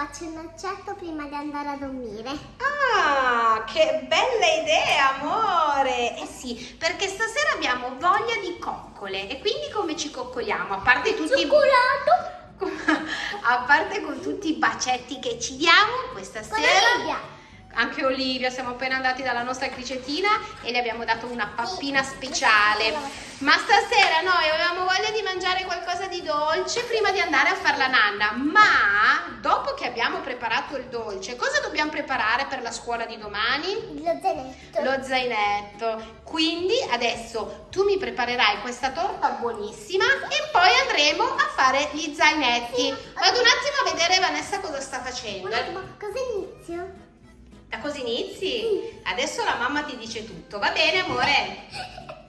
faccio il noccetto prima di andare a dormire. Ah, che bella idea, amore! Eh sì, perché stasera abbiamo voglia di coccole e quindi come ci coccoliamo? A parte tutti Cioccolato! a parte con tutti i bacetti che ci diamo questa Con sera. Olivia. Anche Olivia, siamo appena andati dalla nostra cricettina e le abbiamo dato una pappina speciale. Ma stasera noi avevamo mangiare qualcosa di dolce prima di andare a fare la nanna. Ma dopo che abbiamo preparato il dolce, cosa dobbiamo preparare per la scuola di domani? Lo zainetto. Lo zainetto. Quindi adesso tu mi preparerai questa torta buonissima e poi andremo a fare gli zainetti. Vado un attimo a vedere Vanessa cosa sta facendo. Ma cosa inizio? Da così inizi? Adesso la mamma ti dice tutto, va bene amore?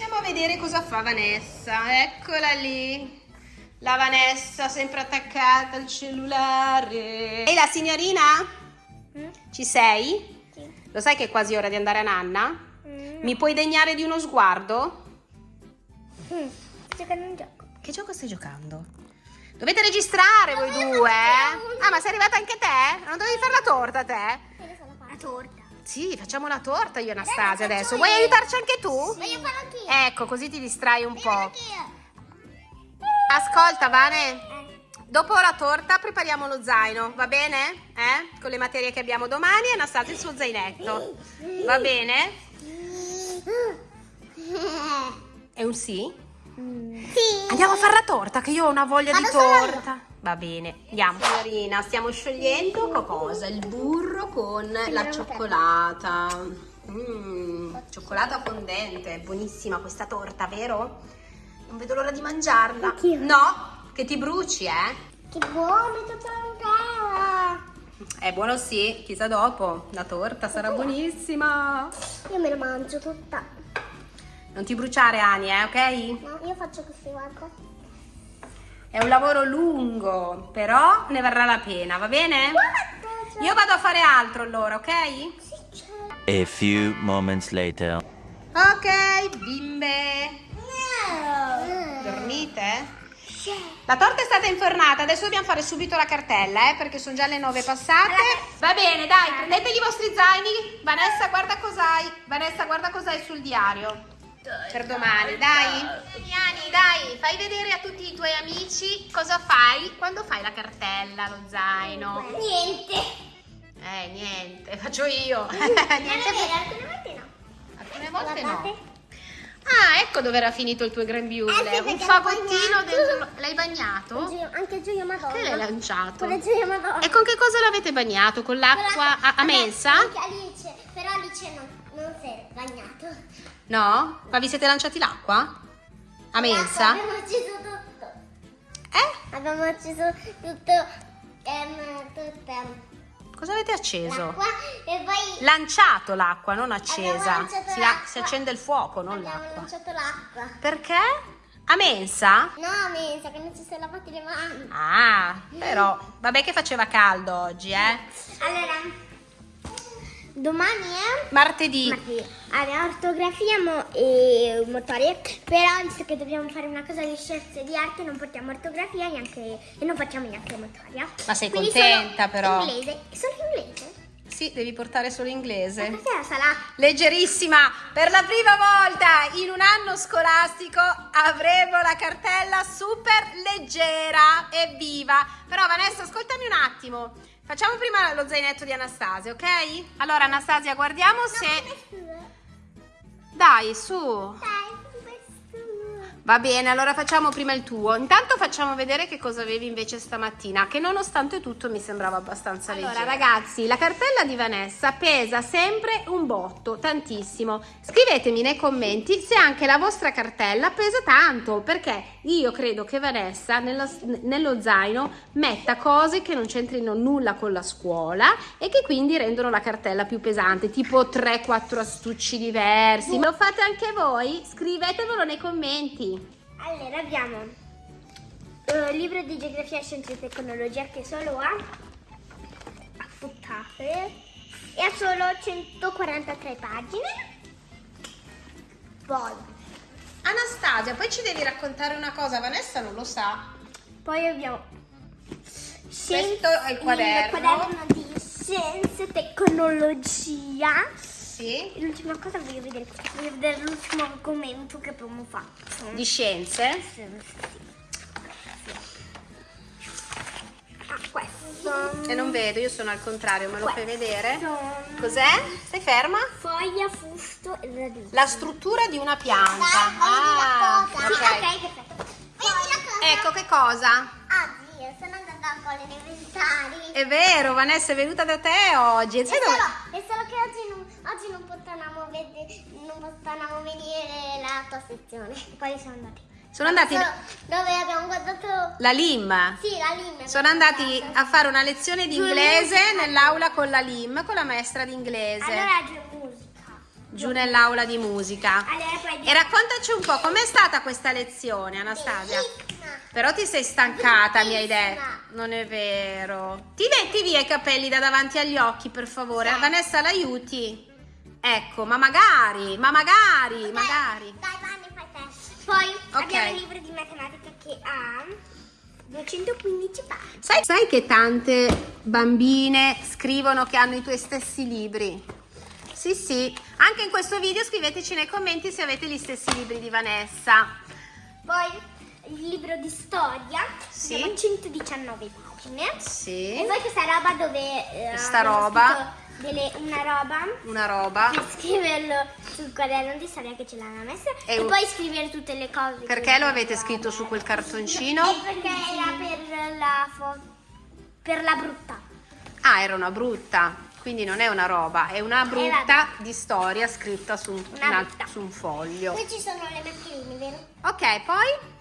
Andiamo a vedere cosa fa Vanessa, eccola lì. La Vanessa sempre attaccata al cellulare. Ehi la signorina? Mm? Ci sei? Sì. Lo sai che è quasi ora di andare a nanna? Mm. Mi puoi degnare di uno sguardo? Mm. Sto giocando un gioco. Che gioco stai giocando? Dovete registrare voi due, eh? Ah, ma sei arrivata anche te? Non dovevi fare la torta te? La torta. Sì, facciamo la torta io e Anastasia adesso. Vuoi aiutarci anche tu? Voglio farlo anch'io. Ecco, così ti distrai un Voglio po'. Ascolta, Vane, Eh. dopo la torta prepariamo lo zaino, va bene? Eh? Con le materie che abbiamo domani e Anastasia il suo zainetto. Va bene? È un sì? Sì. Andiamo a fare la torta, che io ho una voglia di Vado io. torta. Va bene, andiamo. Signorina, stiamo sciogliendo co- cosa? Il burro con la cioccolata. Mm, cioccolata fondente, buonissima questa torta, vero? Non vedo l'ora di mangiarla. No, che ti bruci, eh? Che buono, è tutta intera. È buono sì, chissà dopo. La torta sarà buonissima. Io me la mangio tutta. Non ti bruciare, Ani, eh, ok? No, io faccio così, guarda. È un lavoro lungo, però ne varrà la pena, va bene? Io vado a fare altro allora, ok? C'è. A few moments later. Ok, bimbe. No. Dormite? La torta è stata infornata, adesso dobbiamo fare subito la cartella, eh, perché sono già le nove passate. Va bene, dai, prendete i vostri zaini. Vanessa, guarda cos'hai. Vanessa, guarda cos'hai sul diario. Per domani, dai. Ani, dai, fai vedere a tutti i tuoi amici cosa fai quando fai la cartella, lo zaino. Niente. Eh, niente, faccio io. Niente. vero, alcune volte no. Alcune volte no. Ah, ecco dove era finito il tuo grembiule. Eh sì, Un fagottino dentro. L'hai bagnato? Gio- Anche Gioia Madonna. Che l'hai lanciato? Con Gioia Madonna. E con che cosa l'avete bagnato? Con l'acqua a, a mensa? Anche Alice, però Alice non, non si è bagnato. No? Ma vi siete lanciati l'acqua? A mensa? Abbiamo acceso tutto. Eh? Abbiamo acceso tutto. Ehm, tutta Cosa avete acceso? e poi Lanciato l'acqua, non accesa. Abbiamo Si, si accende il fuoco, non abbiamo l'acqua. lanciato l'acqua. Perché? A mensa? No, pensa che non ci siamo lavati le mani. Ah, però. Vabbè che faceva caldo oggi, eh? Allora, domani è... Martedì. Martedì. Allora, ortografia mo- e motoria, però visto che dobbiamo fare una cosa di scienze di arte non portiamo ortografia neanche, e non facciamo neanche motoria. Ma sei Quindi contenta, però? Inglese. Solo inglese? Sì, devi portare solo inglese. Stasera sarà... Leggerissima, per la prima volta in un anno scolastico avremo la cartella super leggera e viva. Però Vanessa, ascoltami un attimo. Facciamo prima lo zainetto di Anastasia, ok? Allora Anastasia, guardiamo se... Dai, su. Dai. Va bene, allora facciamo prima il tuo. Intanto facciamo vedere che cosa avevi invece stamattina, che nonostante tutto mi sembrava abbastanza leggera. Allora ragazzi, la cartella di Vanessa pesa sempre un botto, tantissimo. Scrivetemi nei commenti se anche la vostra cartella pesa tanto, perché io credo che Vanessa nella- nello zaino metta cose che non c'entrino nulla con la scuola e che quindi rendono la cartella più pesante, tipo 3-4 astucci diversi. Lo fate anche voi? Scrivetevelo nei commenti. Allora, abbiamo eh, libro di geografia, scienze e tecnologia che solo ha affuttate e ha solo 143 pagine. Poi, Anastasia, poi ci devi raccontare una cosa, Vanessa non lo sa. poi abbiamo Questo è il quaderno. Il quaderno di scienze e tecnologia. Sì. L'ultima cosa voglio vedere, voglio vedere l'ultimo argomento che abbiamo fatto. Di scienze. Sì, sì. Ah, questo. E non vedo, io sono al contrario, me lo fai Questo. vedere? Cos'è? Stai ferma? Foglia, fusto e radice. La struttura di una pianta. Sì, Ah, ok. ok, perfetto. Vedi la cosa? Ecco che cosa? Oggi io sono andata a scuola elementari. È vero, Vanessa è venuta da te oggi. Sai dove- potevamo venire la tua sezione. Poi siamo andati. Sono andati dove abbiamo guardato la LIM. Sì, la linea. Sono andati a fare una lezione di inglese nell'aula con la LIM, con la maestra di inglese. Allora giù musica. Giù nell'aula di musica. Allora E raccontaci un po' com'è stata questa lezione, Anastasia. Bellissima. Però ti sei stancata, mi hai detto. Non è vero. Ti metti via i capelli da davanti agli occhi, per favore. Sì. Vanessa, l'aiuti? Ecco, ma magari, ma magari, magari. Dai, Vanni, fai te. Poi Ok. abbiamo il libro di matematica che ha 215 pagine. Sai, sai che tante bambine scrivono che hanno i tuoi stessi libri? Sì, sì. Anche in questo video scriveteci nei commenti se avete gli stessi libri di Vanessa. Poi il libro di storia, Sì. abbiamo 119 pagine. Sì. E poi questa roba dove eh, Questa roba. scritto delle- una roba Una roba. per scriverlo sul quaderno di storia che ce l'hanno messa E e, poi scrivere tutte le cose. Perché lo avete scritto su quel cartoncino? Perché era per la per la brutta. Ah, era una brutta. Quindi non è una roba, è una brutta di storia scritta su un, Una su un foglio. Qui ci sono le mascherine, vero? Ok, poi?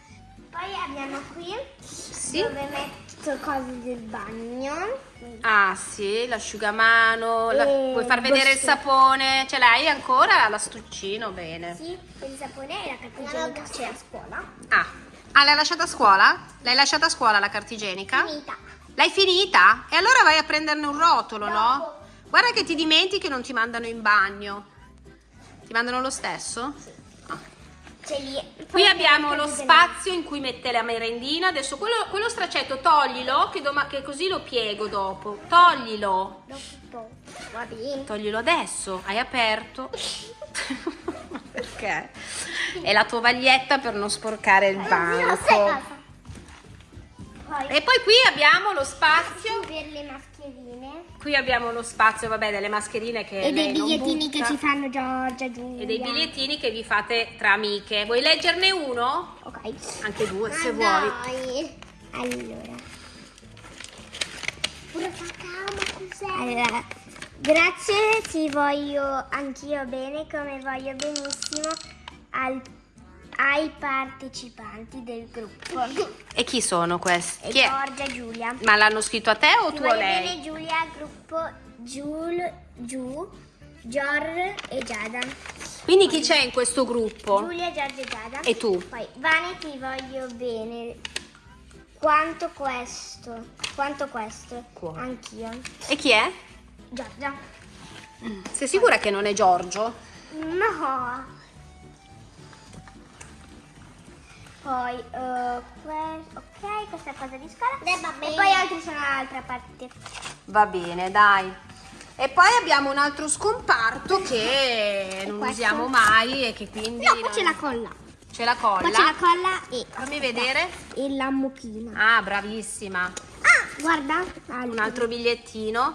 Poi abbiamo qui Sì. dove metto cose del bagno. Ah sì, l'asciugamano, la- puoi far vedere il sapone, ce l'hai ancora? L'astuccino, bene. Sì, il sapone e la carta igienica c'è a scuola. Ah, ah, l'hai lasciata a scuola? L'hai lasciata a scuola la carta igienica? Finita. L'hai finita? E allora vai a prenderne un rotolo, no? Dopo. Guarda che ti dimentichi e non ti mandano in bagno. Ti mandano lo stesso? C'è lì. Qui abbiamo lo spazio in cui mette la merendina. Adesso quello, quello straccetto toglilo, che, che così lo piego dopo. Toglilo. Dopo. Va bene. Toglilo adesso. Hai aperto. Perché? È la tovaglietta per non sporcare il Eh, banco. E poi qui abbiamo lo spazio. per le mascherine. Qui abbiamo lo spazio, vabbè, delle mascherine che E dei bigliettini che ci fanno Giorgia, Giulia. E dei bigliettini che vi fate tra amiche. Vuoi leggerne uno? Ok. Anche due, se Ah, vuoi. dai. Allora. Pure cacao, ma cos'è? Allora, grazie, ti voglio anch'io bene, come voglio benissimo al- ai partecipanti del gruppo. E chi sono questi? E Chi? Giorgia e Giulia. Ma l'hanno scritto a te o Ti tu a lei? bene Giulia, gruppo Giul, Giù, Gior e Giada. Quindi chi c'è in questo gruppo? Giulia, Giorgia e Giada. E tu? Poi, Vane, ti voglio bene. Quanto questo? Quanto questo? Anch'io. E chi è? Giorgia. Sei sicura che non è Giorgio? No. Poi, que- ok, questa cosa di scuola. E poi altri sono dall'altra parte. Va bene, dai. E poi abbiamo un altro scomparto che non questo? usiamo mai e che quindi... No, qua non- c'è la colla. C'è la Qua colla. c'è la colla e... Fammi vedere. E la mucchina. Ah, bravissima. Ah, guarda. Un altro bigliettino.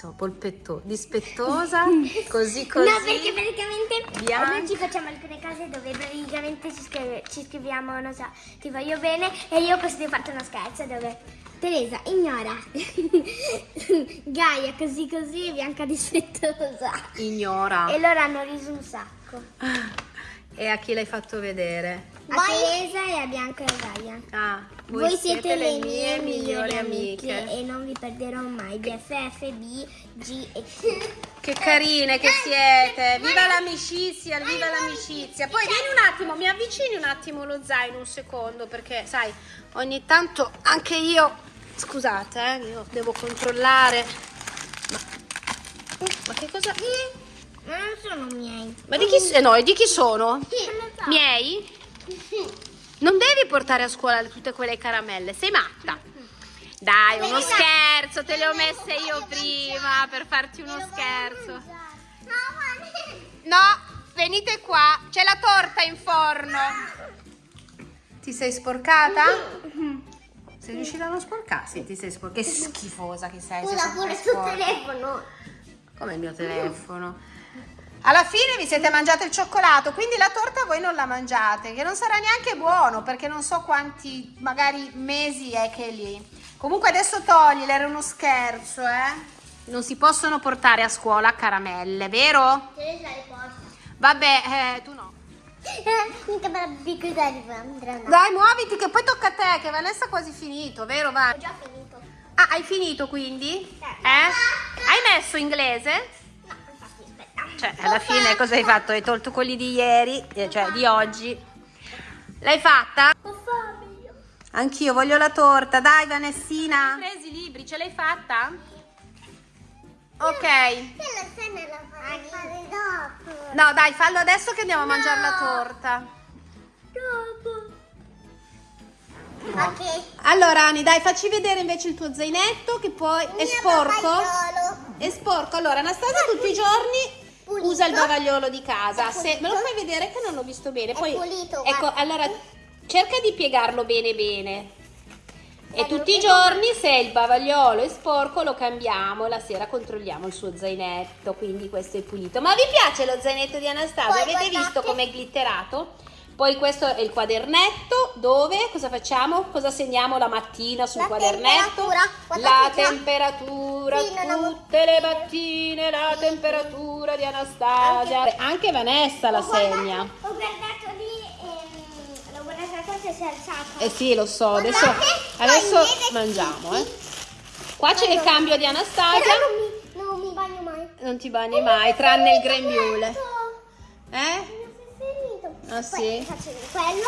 Chi so, polpetto, dispettosa, così così. No, perché praticamente Bianca. noi ci facciamo alcune cose dove praticamente ci, scrive- ci scriviamo, non so, ti voglio bene e io posso farti una scherzo dove Teresa ignora Gaia così così e Bianca dispettosa Ignora. e loro hanno riso un sacco E a chi l'hai fatto vedere? a Teresa e a Bianca e a Gaia Ah, voi, siete, le mie migliori amiche e non vi perderò mai BFF, B, G e C Che carine che siete! Viva l'amicizia, viva l'amicizia! Poi vieni un attimo, mi avvicini un attimo lo zaino un secondo perché sai, ogni tanto anche io, scusate, eh, io devo controllare. Ma, ma che cosa? Ma non sono miei. Ma di chi, eh no, di chi sono? Sì, so. Miei? Non devi portare a scuola tutte quelle caramelle, sei matta. Dai, uno Venite. scherzo, te le ho messe io prima per farti uno scherzo. No, venite qua, c'è la torta in forno. Ti sei sporcata? Sei riuscita a non sporcarsi? Ti sei sporcata? Che schifosa che sei. Scusa pure sul telefono. Come il mio telefono. Alla fine vi siete mangiato il cioccolato, quindi la torta voi non la mangiate, che non sarà neanche buono perché non so quanti magari mesi è che è lì. Comunque adesso toglile, era uno scherzo, eh? Non si possono portare a scuola caramelle, vero? Cosa? Vabbè, eh, tu no. Dai, muoviti che poi tocca a te, che Vanessa ha quasi finito, vero? Va. Ho già finito. Ah, hai finito quindi? Eh? Hai messo inglese? Cioè, alla fine cosa hai fatto? Hai tolto quelli di ieri, eh, cioè di oggi. L'hai fatta? Ho fame io. Anch'io voglio la torta, dai Vanessina. Hai presi i libri, ce l'hai fatta? Ok. No, dai, fallo adesso che andiamo a mangiare la torta. Dopo. Ok. Allora, Ani, dai, facci vedere invece il tuo zainetto che poi è sporco. È sporco. Allora, Anastasia tutti i giorni Pulito. usa il bavagliolo di casa. È Se me lo fai vedere che non l'ho visto bene. È Poi, pulito, ecco, guarda. allora cerca di piegarlo bene bene. E tutti i giorni se il bavagliolo è sporco lo cambiamo, la sera controlliamo il suo zainetto, quindi questo è pulito. Ma vi piace lo zainetto di Anastasia? Poi Avete guardate. visto com'è glitterato? Poi questo è il quadernetto dove cosa facciamo? Cosa segniamo la mattina sul La quadernetto? temperatura. La temperatura, Sì, tutte le mattine la temperatura di Anastasia. Anche, Vanessa la Ho guardato- segna. Ho guardato lì e l'ho guardata cosa si è alzata. Eh sì, lo so, adesso, adesso mangiamo, eh. Qua c'è il cambio di Anastasia. Non mi, non mi bagno mai. Non ti bagni mai, tranne il grembiule. Eh? Ah, Poi sì? faccio quello,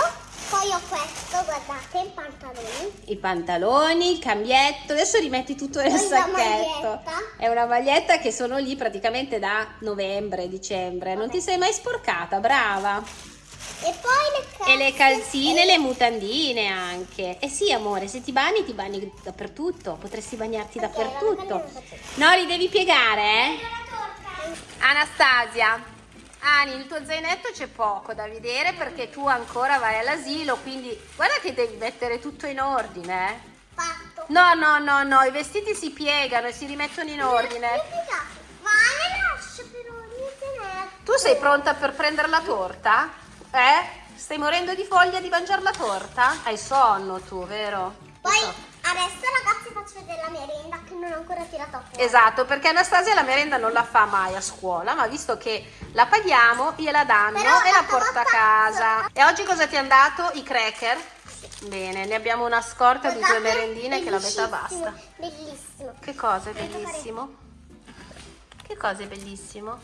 poi ho questo, guardate, i pantaloni. I pantaloni, il cambietto, adesso rimetti tutto nel Poi sacchetto. È una maglietta che sono lì praticamente da novembre, dicembre. Non ti sei mai sporcata, brava. E poi le calze. E le calzine, le mutandine anche. Eh sì, amore, se ti bagni, ti bagni dappertutto. Potresti bagnarti Ok, dappertutto. No, li devi piegare, eh? Anastasia, Ani, il tuo zainetto c'è poco da vedere perché tu ancora vai all'asilo, quindi guarda che devi mettere tutto in ordine. eh. Fatto. No, no, no, no, i vestiti si piegano e si rimettono in ordine. Ma ne lascio però, niente Tu sei pronta per prendere la torta? Eh? Stai morendo di foglia di mangiare la torta? Hai sonno tu, vero? Poi. Adesso ragazzi faccio vedere la merenda che non ho ancora tirato fuori. Esatto, perché Anastasia la merenda non la fa mai a scuola, ma visto che la paghiamo, gliela danno Però e la porta a casa. E oggi cosa ti hanno dato? I cracker? Bene, ne abbiamo una scorta di due merendine che la metà basta. Bellissimo. Che cosa è bellissimo? Che cosa è bellissimo?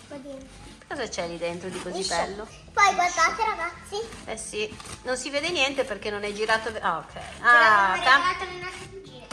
Cosa c'è lì dentro di così bello? Poi guardate ragazzi. Eh sì, non si vede niente perché non è girato. Ah, ok. Ah, cam- le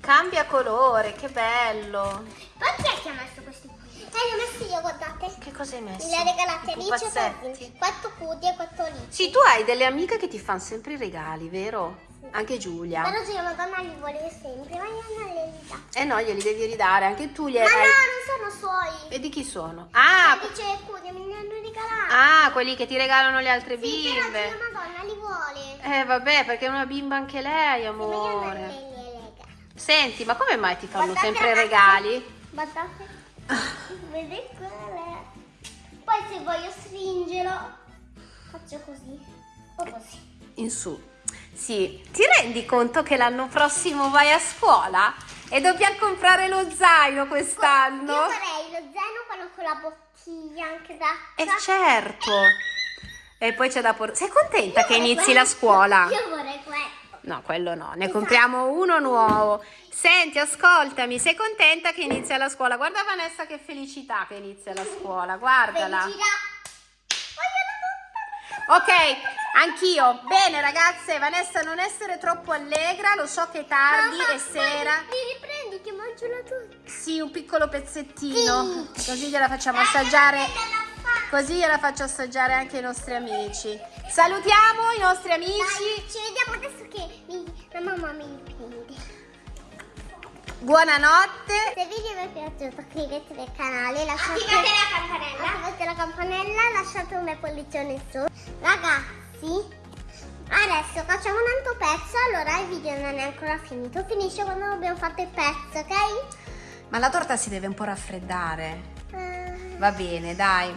cambia colore, che bello. Poi chi è che ha messo questi qui? Eh, li ho messi io, guardate. Che cosa hai messo? Me li ha regalati I Alice e. Quattro cudi e quattro Alice. Sì, tu hai delle amiche che ti fanno sempre i regali, vero? Anche Giulia. Però Giulia Madonna li vuole sempre, ma io non le dà. Eh no, glieli devi ridare, anche tu gli Ma hai... no, non sono suoi. E di chi sono? Ah, Alice e Cudi me li hanno regalati. ah, quelli che ti regalano le altre Sì, però bimbe. Giulia Madonna li vuole. Eh vabbè, perché è una bimba anche lei, ma io amore. lega. Senti, ma come mai ti fanno Guardate, sempre regali? Guardate. Vedete quelle? Poi se voglio stringerlo, faccio così. O così. In su. Sì, ti rendi conto che l'anno prossimo vai a scuola e dobbiamo comprare lo zaino quest'anno? Io farei lo zaino quello con la bottiglia anche da. Eh certo. E poi c'è da portare. Sei contenta che inizi la scuola? Io vorrei questo. No, quello no, ne Esatto. compriamo uno nuovo. Senti, ascoltami, sei contenta che inizia la scuola? Guarda Vanessa che felicità che inizia la scuola, guardala. Felicità. La Ok, anch'io. Bene ragazze, Vanessa non essere troppo allegra, lo so che è tardi Mamma, e sera. Ti riprendi che mangio mangiarla tutta. Sì, un piccolo pezzettino. Così gliela facciamo assaggiare. Così gliela faccio assaggiare anche ai nostri amici. Salutiamo i nostri amici. Dai, ci vediamo adesso che mi- la mamma mi prende. Buonanotte. Se il video vi è piaciuto iscrivetevi al canale, lasciate Attivate la campanella. attivate la campanella, lasciate un bel pollice in su. Ragazzi, adesso facciamo un altro pezzo, allora il video non è ancora finito, finisce quando abbiamo fatto il pezzo, ok? Ma la torta si deve un po' raffreddare. Eh, Va bene, dai.